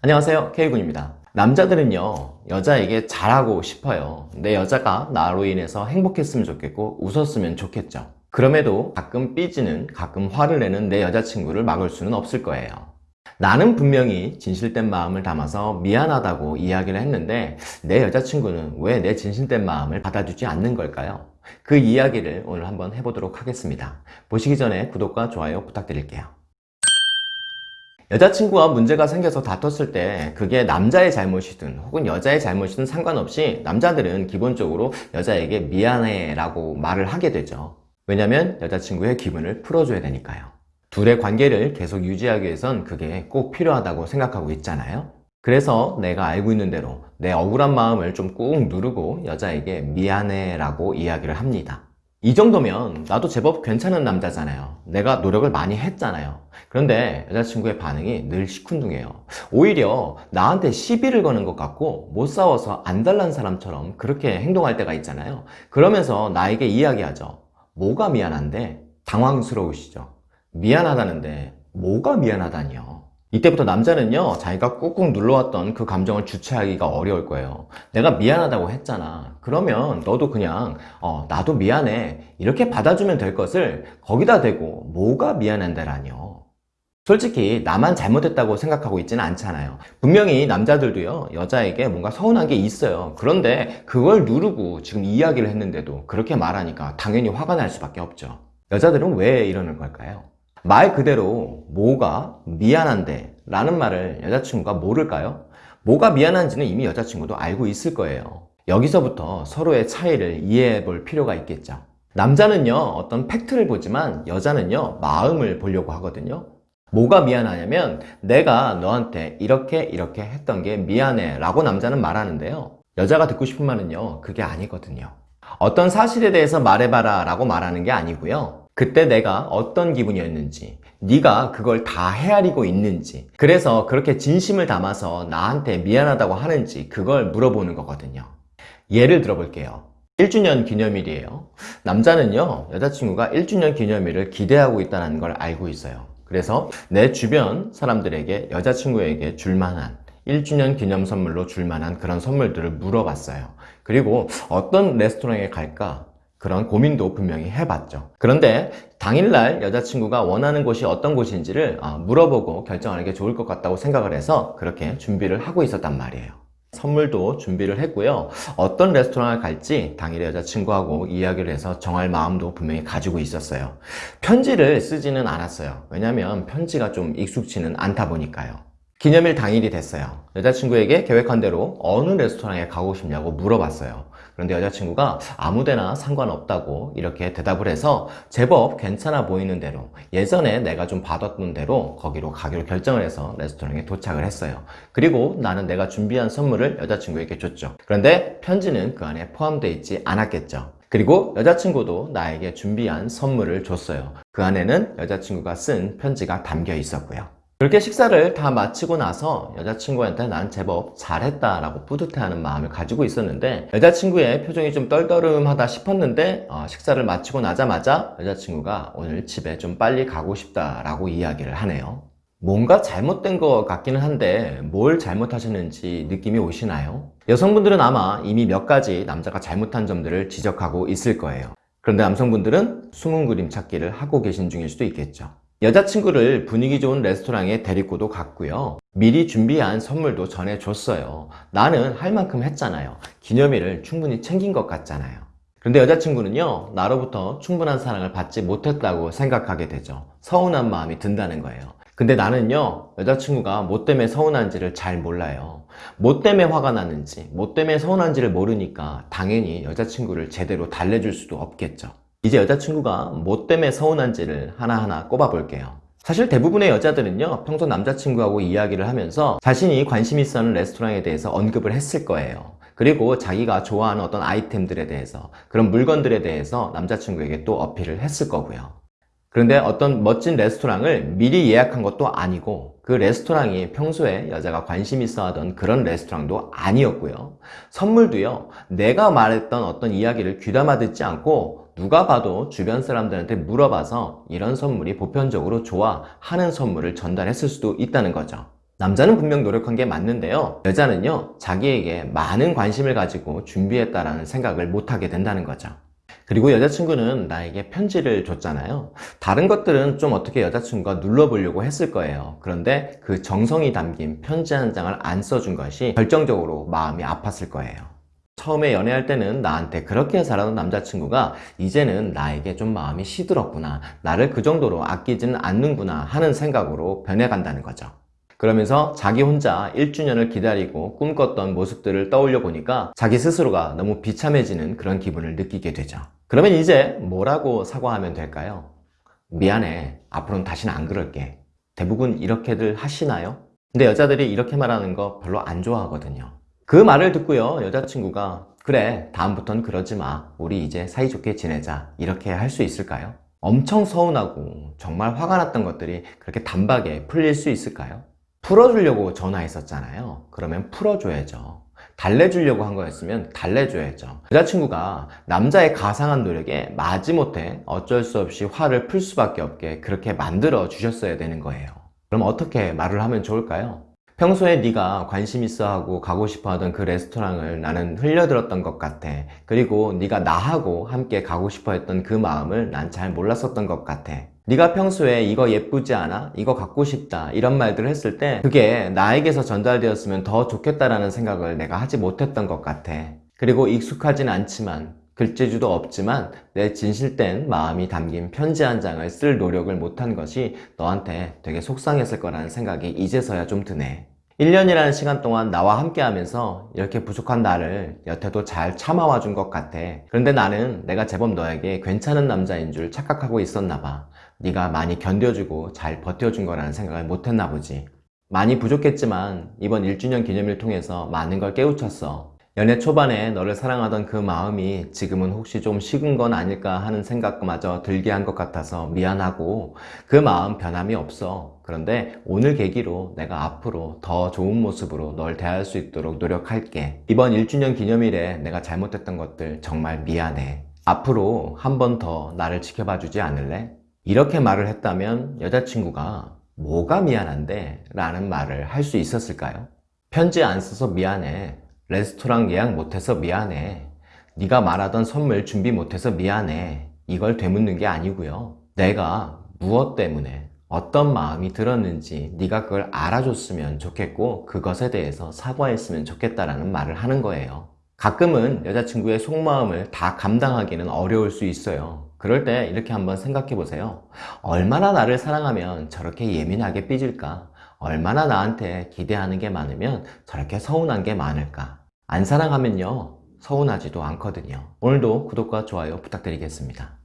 안녕하세요. K군입니다. 남자들은요 여자에게 잘하고 싶어요. 내 여자가 나로 인해서 행복했으면 좋겠고 웃었으면 좋겠죠. 그럼에도 가끔 삐지는 가끔 화를 내는 내 여자친구를 막을 수는 없을 거예요. 나는 분명히 진실된 마음을 담아서 미안하다고 이야기를 했는데 내 여자친구는 왜 내 진실된 마음을 받아주지 않는 걸까요? 그 이야기를 오늘 한번 해보도록 하겠습니다. 보시기 전에 구독과 좋아요 부탁드릴게요 여자친구와 문제가 생겨서 다퉜을 때 그게 남자의 잘못이든 혹은 여자의 잘못이든 상관없이 남자들은 기본적으로 여자에게 미안해 라고 말을 하게 되죠. 왜냐면 여자친구의 기분을 풀어줘야 되니까요. 둘의 관계를 계속 유지하기 위해선 그게 꼭 필요하다고 생각하고 있잖아요. 그래서 내가 알고 있는 대로 내 억울한 마음을 좀 꾹 누르고 여자에게 미안해 라고 이야기를 합니다 이 정도면 나도 제법 괜찮은 남자잖아요. 내가 노력을 많이 했잖아요. 그런데 여자친구의 반응이 늘 시큰둥해요. 오히려 나한테 시비를 거는 것 같고 못 싸워서 안달난 사람처럼 그렇게 행동할 때가 있잖아요. 그러면서 나에게 이야기하죠. 뭐가 미안한데? 당황스러우시죠. 미안하다는데 뭐가 미안하다니요 이때부터 남자는요 자기가 꾹꾹 눌러왔던 그 감정을 주체하기가 어려울 거예요. 내가 미안하다고 했잖아. 그러면 너도 그냥 어, 나도 미안해. 이렇게 받아주면 될 것을 거기다 대고 뭐가 미안한데라뇨 솔직히 나만 잘못했다고 생각하고 있지는 않잖아요. 분명히 남자들도요 여자에게 뭔가 서운한 게 있어요. 그런데 그걸 누르고 지금 이야기를 했는데도 그렇게 말하니까 당연히 화가 날 수밖에 없죠. 여자들은 왜 이러는 걸까요? 말 그대로 뭐가 미안한데 라는 말을 여자친구가 모를까요? 뭐가 미안한지는 이미 여자친구도 알고 있을 거예요. 여기서부터 서로의 차이를 이해해 볼 필요가 있겠죠. 남자는요 어떤 팩트를 보지만 여자는요 마음을 보려고 하거든요. 뭐가 미안하냐면 내가 너한테 이렇게 이렇게 했던 게 미안해 라고 남자는 말하는데요. 여자가 듣고 싶은 말은요 그게 아니거든요. 어떤 사실에 대해서 말해봐라 라고 말하는 게 아니고요 그때 내가 어떤 기분이었는지 네가 그걸 다 헤아리고 있는지 그래서 그렇게 진심을 담아서 나한테 미안하다고 하는지 그걸 물어보는 거거든요. 예를 들어 볼게요. 1주년 기념일이에요. 남자는요 여자친구가 1주년 기념일을 기대하고 있다는 걸 알고 있어요. 그래서 내 주변 사람들에게 여자친구에게 줄만한 1주년 기념 선물로 줄만한 그런 선물들을 물어봤어요. 그리고 어떤 레스토랑에 갈까 그런 고민도 분명히 해봤죠. 그런데 당일날 여자친구가 원하는 곳이 어떤 곳인지를 아, 물어보고 결정하는 게 좋을 것 같다고 생각을 해서 그렇게 준비를 하고 있었단 말이에요. 선물도 준비를 했고요. 어떤 레스토랑을 갈지 당일에 여자친구하고 이야기를 해서 정할 마음도 분명히 가지고 있었어요. 편지를 쓰지는 않았어요. 왜냐면 편지가 좀 익숙치는 않다 보니까요. 기념일 당일이 됐어요. 여자친구에게 계획한 대로 어느 레스토랑에 가고 싶냐고 물어봤어요 그런데 여자친구가 아무데나 상관없다고 이렇게 대답을 해서 제법 괜찮아 보이는 대로 예전에 내가 좀 받았던 대로 거기로 가기로 결정을 해서 레스토랑에 도착을 했어요. 그리고 나는 내가 준비한 선물을 여자친구에게 줬죠. 그런데 편지는 그 안에 포함되어 있지 않았겠죠. 그리고 여자친구도 나에게 준비한 선물을 줬어요. 그 안에는 여자친구가 쓴 편지가 담겨 있었고요 그렇게 식사를 다 마치고 나서 여자친구한테 난 제법 잘했다 라고 뿌듯해하는 마음을 가지고 있었는데 여자친구의 표정이 좀 떨떠름하다 싶었는데 어, 식사를 마치고 나자마자 여자친구가 오늘 집에 좀 빨리 가고 싶다 라고 이야기를 하네요. 뭔가 잘못된 것 같기는 한데 뭘 잘못하셨는지 느낌이 오시나요? 여성분들은 아마 이미 몇 가지 남자가 잘못한 점들을 지적하고 있을 거예요. 그런데 남성분들은 숨은 그림 찾기를 하고 계신 중일 수도 있겠죠 여자친구를 분위기 좋은 레스토랑에 데리고도 갔고요. 미리 준비한 선물도 전해줬어요. 나는 할 만큼 했잖아요. 기념일을 충분히 챙긴 것 같잖아요. 그런데 여자친구는요 나로부터 충분한 사랑을 받지 못했다고 생각하게 되죠. 서운한 마음이 든다는 거예요. 근데 나는요 여자친구가 뭐 때문에 서운한지를 잘 몰라요. 뭐 때문에 화가 나는지 뭐 때문에 서운한지를 모르니까 당연히 여자친구를 제대로 달래줄 수도 없겠죠 이제 여자친구가 뭐 때문에 서운한지를 하나하나 꼽아 볼게요. 사실 대부분의 여자들은요 평소 남자친구하고 이야기를 하면서 자신이 관심 있어 하는 레스토랑에 대해서 언급을 했을 거예요. 그리고 자기가 좋아하는 어떤 아이템들에 대해서 그런 물건들에 대해서 남자친구에게 또 어필을 했을 거고요. 그런데 어떤 멋진 레스토랑을 미리 예약한 것도 아니고 그 레스토랑이 평소에 여자가 관심 있어 하던 그런 레스토랑도 아니었고요. 선물도요 내가 말했던 어떤 이야기를 귀담아 듣지 않고 누가 봐도 주변 사람들한테 물어봐서 이런 선물이 보편적으로 좋아 하는 선물을 전달했을 수도 있다는 거죠 남자는 분명 노력한 게 맞는데요. 여자는요, 자기에게 많은 관심을 가지고 준비했다라는 생각을 못하게 된다는 거죠. 그리고 여자친구는 나에게 편지를 줬잖아요. 다른 것들은 좀 어떻게 여자친구가 눌러보려고 했을 거예요. 그런데 그 정성이 담긴 편지 한 장을 안 써준 것이 결정적으로 마음이 아팠을 거예요. 처음에 연애할 때는 나한테 그렇게 잘하던 남자친구가 이제는 나에게 좀 마음이 시들었구나. 나를 그 정도로 아끼지는 않는구나 하는 생각으로 변해간다는 거죠. 그러면서 자기 혼자 1주년을 기다리고 꿈꿨던 모습들을 떠올려 보니까 자기 스스로가 너무 비참해지는 그런 기분을 느끼게 되죠. 그러면 이제 뭐라고 사과하면 될까요? 미안해. 앞으로는 다시는 안 그럴게. 대부분 이렇게들 하시나요? 근데 여자들이 이렇게 말하는 거 별로 안 좋아하거든요. 그 말을 듣고요. 여자친구가 그래 다음부턴 그러지 마. 우리 이제 사이좋게 지내자. 이렇게 할 수 있을까요? 엄청 서운하고 정말 화가 났던 것들이 그렇게 단박에 풀릴 수 있을까요? 풀어주려고 전화했었잖아요. 그러면 풀어줘야죠. 달래주려고 한 거였으면 달래줘야죠. 여자친구가 남자의 가상한 노력에 마지못해 어쩔 수 없이 화를 풀 수밖에 없게 그렇게 만들어 주셨어야 되는 거예요. 그럼 어떻게 말을 하면 좋을까요? 평소에 네가 관심 있어 하고 가고 싶어 하던 그 레스토랑을 나는 흘려들었던 것 같아. 그리고 네가 나하고 함께 가고 싶어 했던 그 마음을 난 잘 몰랐었던 것 같아. 네가 평소에 이거 예쁘지 않아? 이거 갖고 싶다. 이런 말들을 했을 때 그게 나에게서 전달되었으면 더 좋겠다라는 생각을 내가 하지 못했던 것 같아. 그리고 익숙하진 않지만 글재주도 없지만 내 진실된 마음이 담긴 편지 한 장을 쓸 노력을 못한 것이 너한테 되게 속상했을 거라는 생각이 이제서야 좀 드네. 1년이라는 시간 동안 나와 함께 하면서 이렇게 부족한 나를 여태도 잘 참아와 준 것 같아. 그런데 나는 내가 제법 너에게 괜찮은 남자인 줄 착각하고 있었나 봐. 네가 많이 견뎌주고 잘 버텨준 거라는 생각을 못했나 보지. 많이 부족했지만 이번 1주년 기념일 통해서 많은 걸 깨우쳤어. 연애 초반에 너를 사랑하던 그 마음이 지금은 혹시 좀 식은 건 아닐까 하는 생각마저 들게 한 것 같아서 미안하고 그 마음 변함이 없어. 그런데 오늘 계기로 내가 앞으로 더 좋은 모습으로 널 대할 수 있도록 노력할게. 이번 1주년 기념일에 내가 잘못했던 것들 정말 미안해. 앞으로 한 번 더 나를 지켜봐 주지 않을래? 이렇게 말을 했다면 여자친구가 뭐가 미안한데? 라는 말을 할 수 있었을까요? 편지 안 써서 미안해. 레스토랑 예약 못해서 미안해. 네가 말하던 선물 준비 못해서 미안해. 이걸 되묻는 게 아니고요. 내가 무엇 때문에 어떤 마음이 들었는지 네가 그걸 알아줬으면 좋겠고 그것에 대해서 사과했으면 좋겠다라는 말을 하는 거예요. 가끔은 여자친구의 속마음을 다 감당하기는 어려울 수 있어요. 그럴 때 이렇게 한번 생각해 보세요. 얼마나 나를 사랑하면 저렇게 예민하게 삐질까? 얼마나 나한테 기대하는 게 많으면 저렇게 서운한 게 많을까? 안 사랑하면요, 서운하지도 않거든요. 오늘도 구독과 좋아요 부탁드리겠습니다.